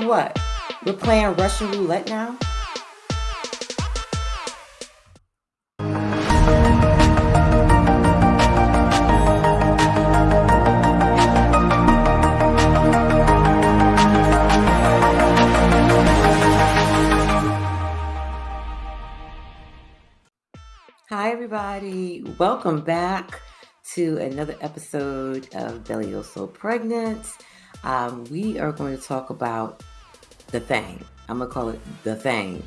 What? We're playing Russian roulette now? Hi, everybody. Welcome back to another episode of Belly Also Pregnant. Um, we are going to talk about the thing. I'm going to call it the thing.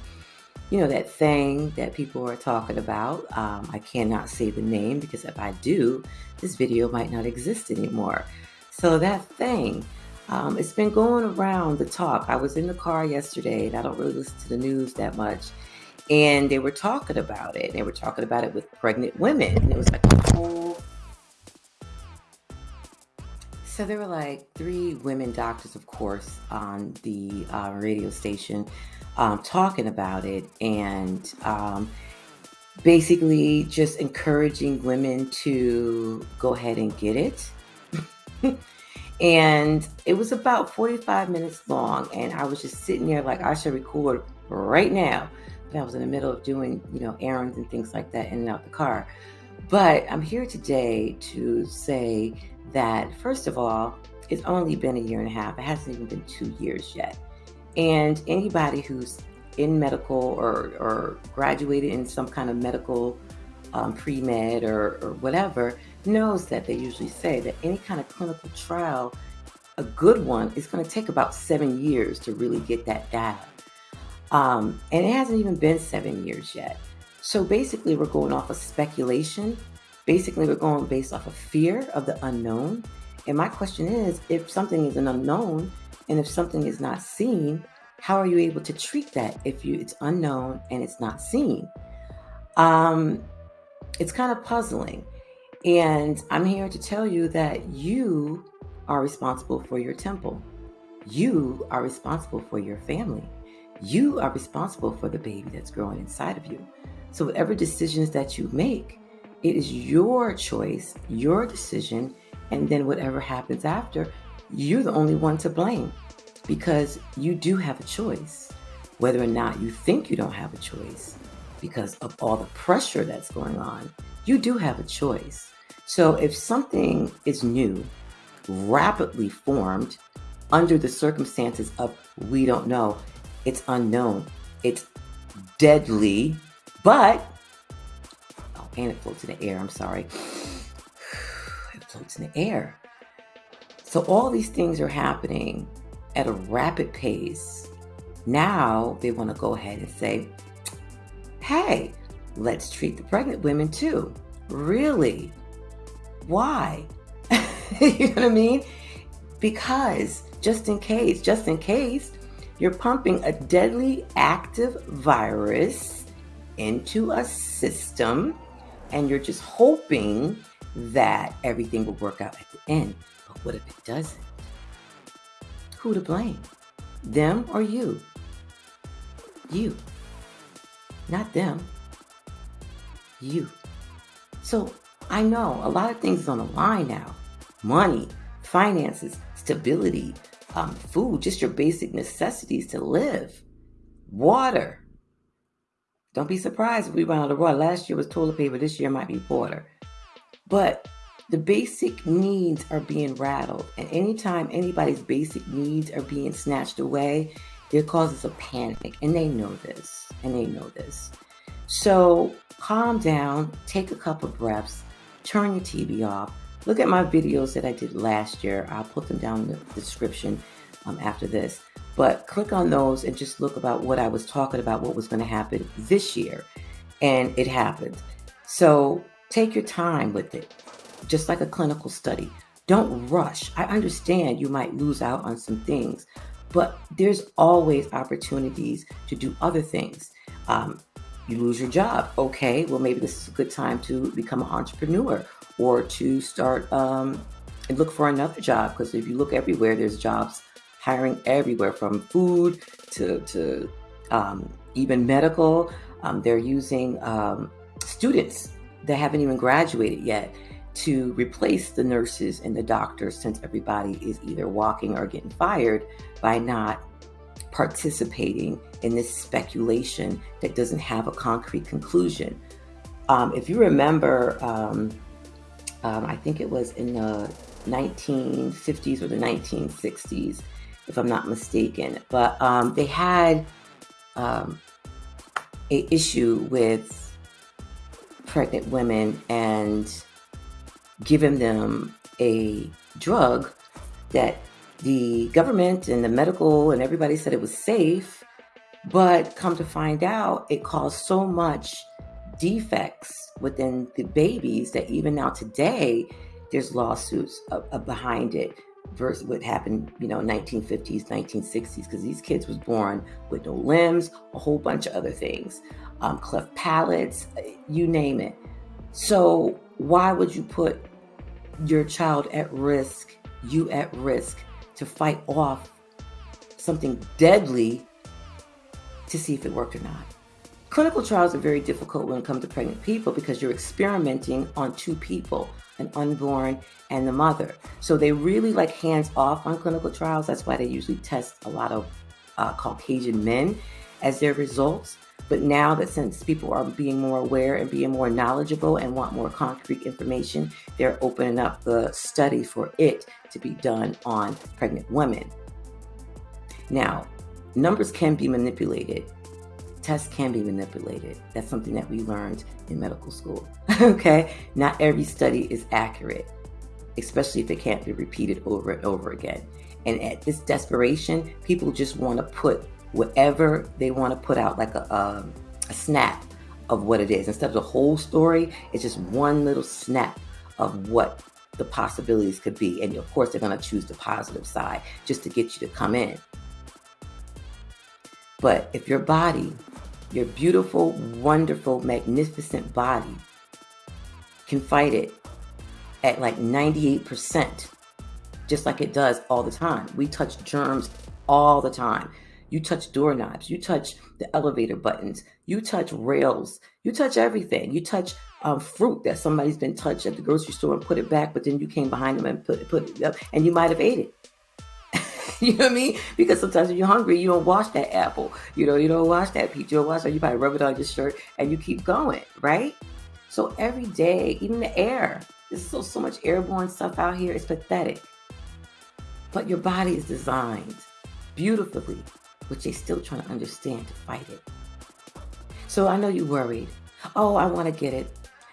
You know, that thing that people are talking about. Um, I cannot say the name because if I do, this video might not exist anymore. So, that thing. Um, it's been going around the talk. I was in the car yesterday and I don't really listen to the news that much and they were talking about it. They were talking about it with pregnant women. And it was like a whole. So there were like three women doctors, of course, on the uh, radio station um, talking about it and um, basically just encouraging women to go ahead and get it. and it was about 45 minutes long. And I was just sitting there like, I should record right now But I was in the middle of doing, you know, errands and things like that in and out the car. But I'm here today to say that, first of all, it's only been a year and a half. It hasn't even been two years yet. And anybody who's in medical or, or graduated in some kind of medical um, pre med or, or whatever knows that they usually say that any kind of clinical trial, a good one, is going to take about seven years to really get that data. Um, and it hasn't even been seven years yet. So basically, we're going off of speculation. Basically, we're going based off of fear of the unknown. And my question is if something is an unknown and if something is not seen, how are you able to treat that if you it's unknown and it's not seen? Um, it's kind of puzzling. And I'm here to tell you that you are responsible for your temple. You are responsible for your family. You are responsible for the baby that's growing inside of you. So, whatever decisions that you make, it is your choice, your decision, and then whatever happens after, you're the only one to blame because you do have a choice. Whether or not you think you don't have a choice because of all the pressure that's going on, you do have a choice. So, if something is new, rapidly formed, under the circumstances of we don't know, it's unknown. It's deadly, but it floats in the air. I'm sorry. It floats in the air. So all these things are happening at a rapid pace. Now they want to go ahead and say, "Hey, let's treat the pregnant women too." Really? Why? you know what I mean? Because just in case, just in case you're pumping a deadly active virus into a system and you're just hoping that everything will work out at the end. But what if it doesn't? Who to blame? Them or you? You. Not them. You. So I know a lot of things on the line now money, finances, stability, um, food, just your basic necessities to live. Water. Don't be surprised if we run out of water. Last year was toilet paper, this year might be water. But the basic needs are being rattled. And anytime anybody's basic needs are being snatched away, it causes a panic. And they know this. And they know this. So calm down, take a couple breaths, turn your TV off, Look at my videos that I did last year. I'll put them down in the description um, after this. But click on those and just look about what I was talking about, what was going to happen this year. And it happened. So take your time with it, just like a clinical study. Don't rush. I understand you might lose out on some things, but there's always opportunities to do other things. Um, you lose your job. Okay, well, maybe this is a good time to become an entrepreneur or to start um, and look for another job. Because if you look everywhere, there's jobs hiring everywhere from food to, to um, even medical. Um, they're using um, students that haven't even graduated yet to replace the nurses and the doctors since everybody is either walking or getting fired by not participating in this speculation that doesn't have a concrete conclusion. Um, if you remember, um, um, I think it was in the 1950s or the 1960s, if I'm not mistaken, but um, they had um, a issue with pregnant women and giving them a drug that the government and the medical and everybody said it was safe, but come to find out, it caused so much defects within the babies that even now today, there's lawsuits uh, behind it versus what happened, you know, 1950s, 1960s, because these kids was born with no limbs, a whole bunch of other things, um, cleft palates, you name it. So why would you put your child at risk, you at risk, to fight off something deadly to see if it worked or not. Clinical trials are very difficult when it comes to pregnant people because you're experimenting on two people, an unborn and the mother. So they really like hands off on clinical trials. That's why they usually test a lot of uh, Caucasian men as their results. But now that since people are being more aware and being more knowledgeable and want more concrete information, they're opening up the study for it to be done on pregnant women. Now, numbers can be manipulated. Tests can be manipulated. That's something that we learned in medical school. okay? Not every study is accurate, especially if it can't be repeated over and over again. And at this desperation, people just want to put whatever they want to put out, like a, um, a snap of what it is. Instead of the whole story, it's just one little snap of what the possibilities could be. And of course, they're going to choose the positive side just to get you to come in. But if your body, your beautiful, wonderful, magnificent body can fight it at like 98%, just like it does all the time. We touch germs all the time. You touch doorknobs. You touch the elevator buttons. You touch rails. You touch everything. You touch um, fruit that somebody's been touched at the grocery store and put it back, but then you came behind them and put, put it up, and you might have ate it. you know what I mean? Because sometimes when you're hungry, you don't wash that apple. You know, you don't wash that peach. You don't wash it. You probably rub it on your shirt and you keep going, right? So every day, even the air, there's so so much airborne stuff out here. It's pathetic. But your body is designed beautifully which they're still trying to understand to fight it. So I know you're worried. Oh, I want to get it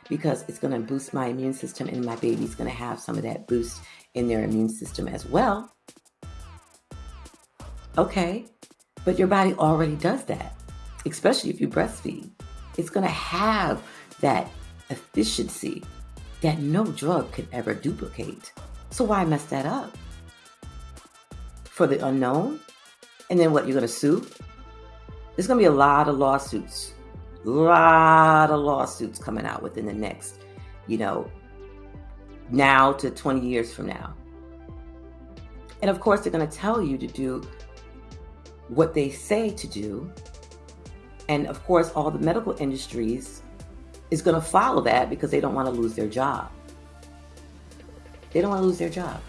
because it's going to boost my immune system and my baby's going to have some of that boost in their immune system as well. Okay, but your body already does that, especially if you breastfeed. It's going to have that efficiency that no drug can ever duplicate. So why mess that up? For the unknown? And then what? You're going to sue? There's going to be a lot of lawsuits. A lot of lawsuits coming out within the next, you know, now to 20 years from now. And of course, they're going to tell you to do what they say to do. And of course, all the medical industries is going to follow that because they don't want to lose their job. They don't want to lose their job.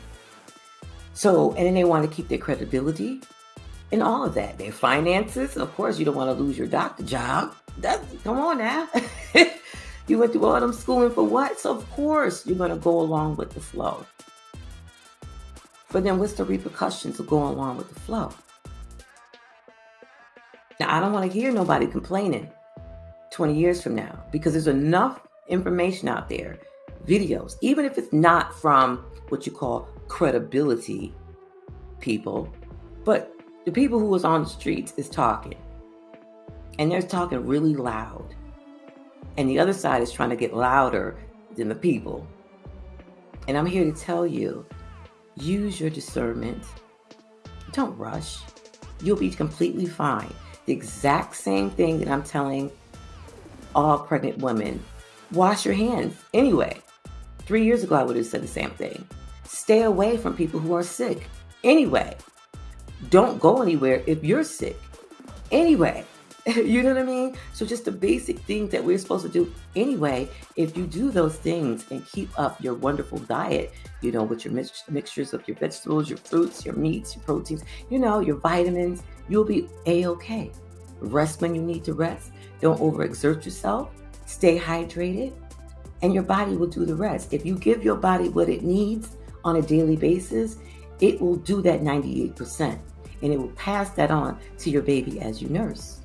So, and then they want to keep their credibility and all of that. Their finances, of course, you don't want to lose your doctor job. That come on now. you went through all them schooling for what? So of course you're going to go along with the flow. But then what's the repercussions of going along with the flow? Now I don't want to hear nobody complaining 20 years from now because there's enough information out there, videos, even if it's not from what you call credibility people, but the people who was on the streets is talking. And they're talking really loud. And the other side is trying to get louder than the people. And I'm here to tell you use your discernment. Don't rush. You'll be completely fine. The exact same thing that I'm telling all pregnant women wash your hands anyway. Three years ago, I would have said the same thing. Stay away from people who are sick anyway. Don't go anywhere if you're sick. Anyway, you know what I mean? So just the basic things that we're supposed to do anyway. If you do those things and keep up your wonderful diet, you know, with your mix- mixtures of your vegetables, your fruits, your meats, your proteins, you know, your vitamins, you'll be a okay. Rest when you need to rest. Don't overexert yourself. Stay hydrated, and your body will do the rest. If you give your body what it needs on a daily basis, it will do that 98% and it will pass that on to your baby as you nurse.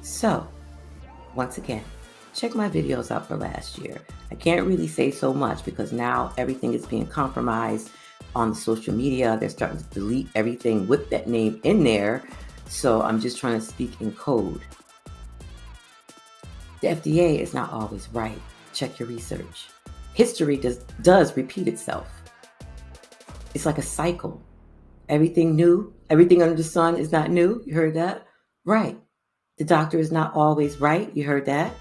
So, once again, check my videos out for last year. I can't really say so much because now everything is being compromised on social media. They're starting to delete everything with that name in there. So I'm just trying to speak in code. The FDA is not always right. Check your research. History does, does repeat itself. It's like a cycle. Everything new, everything under the sun is not new. You heard that? Right. The doctor is not always right. You heard that?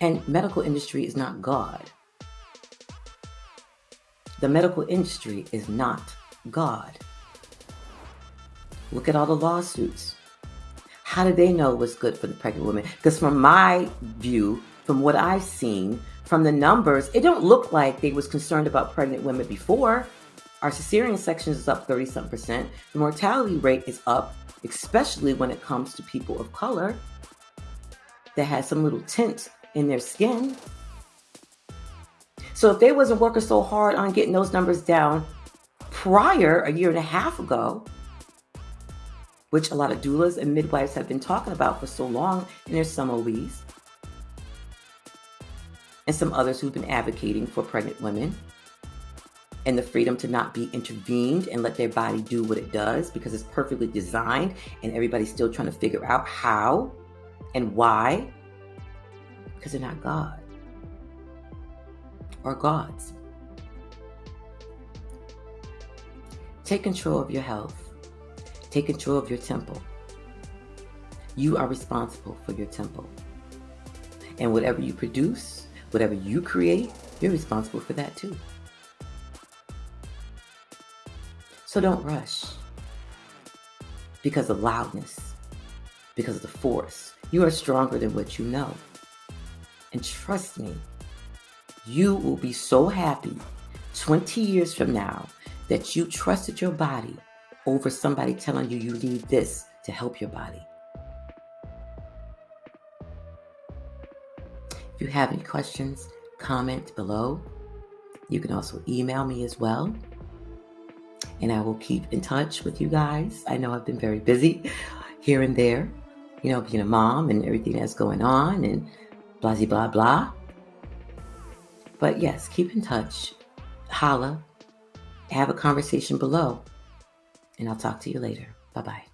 And medical industry is not God. The medical industry is not God. Look at all the lawsuits. How do they know what's good for the pregnant woman? Because from my view, from what I've seen, from the numbers, it don't look like they was concerned about pregnant women before. Our cesarean section is up 30 some percent. The mortality rate is up especially when it comes to people of color that has some little tint in their skin. So if they wasn't working so hard on getting those numbers down prior a year and a half ago, which a lot of doulas and midwives have been talking about for so long, and there's some OBs and some others who've been advocating for pregnant women and the freedom to not be intervened and let their body do what it does because it's perfectly designed and everybody's still trying to figure out how and why because they're not God or gods. Take control of your health. Take control of your temple. You are responsible for your temple. And whatever you produce, whatever you create, you're responsible for that too. So don't rush because of loudness, because of the force. You are stronger than what you know. And trust me, you will be so happy 20 years from now that you trusted your body over somebody telling you you need this to help your body. If you have any questions, comment below. You can also email me as well and I will keep in touch with you guys. I know I've been very busy here and there, you know, being a mom and everything that's going on and blah, blah, blah. But yes, keep in touch, holla, have a conversation below, and I'll talk to you later. Bye bye.